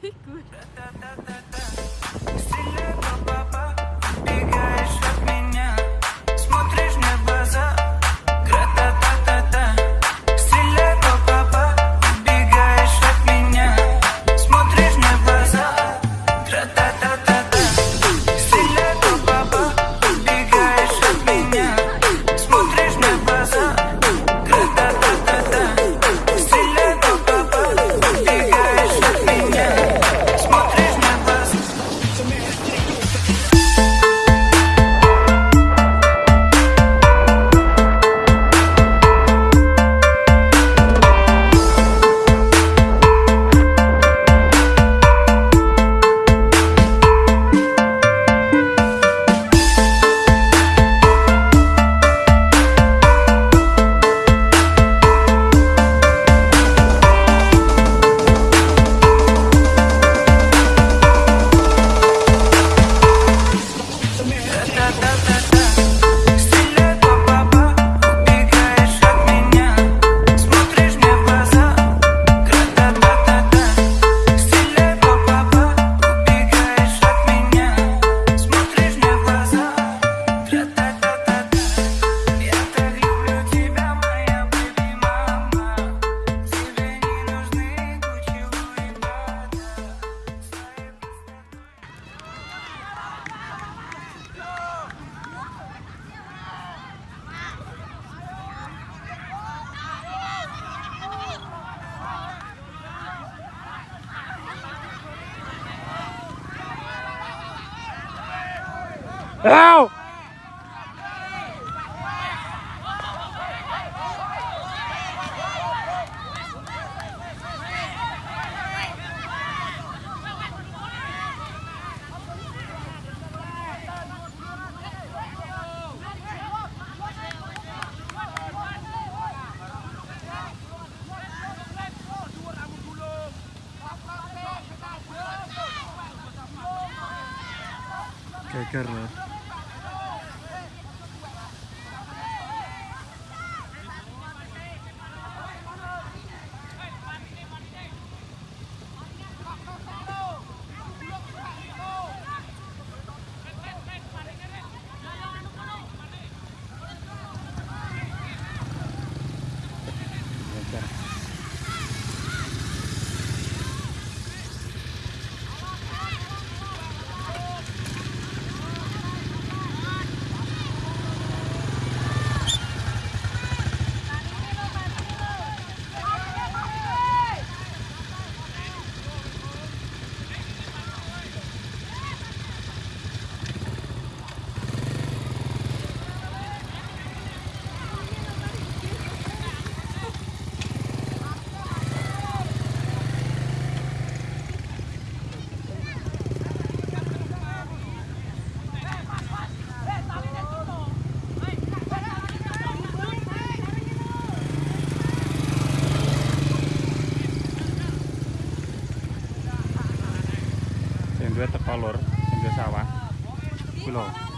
good. Nào Qué horror. duwe teko lur sawah. Pulau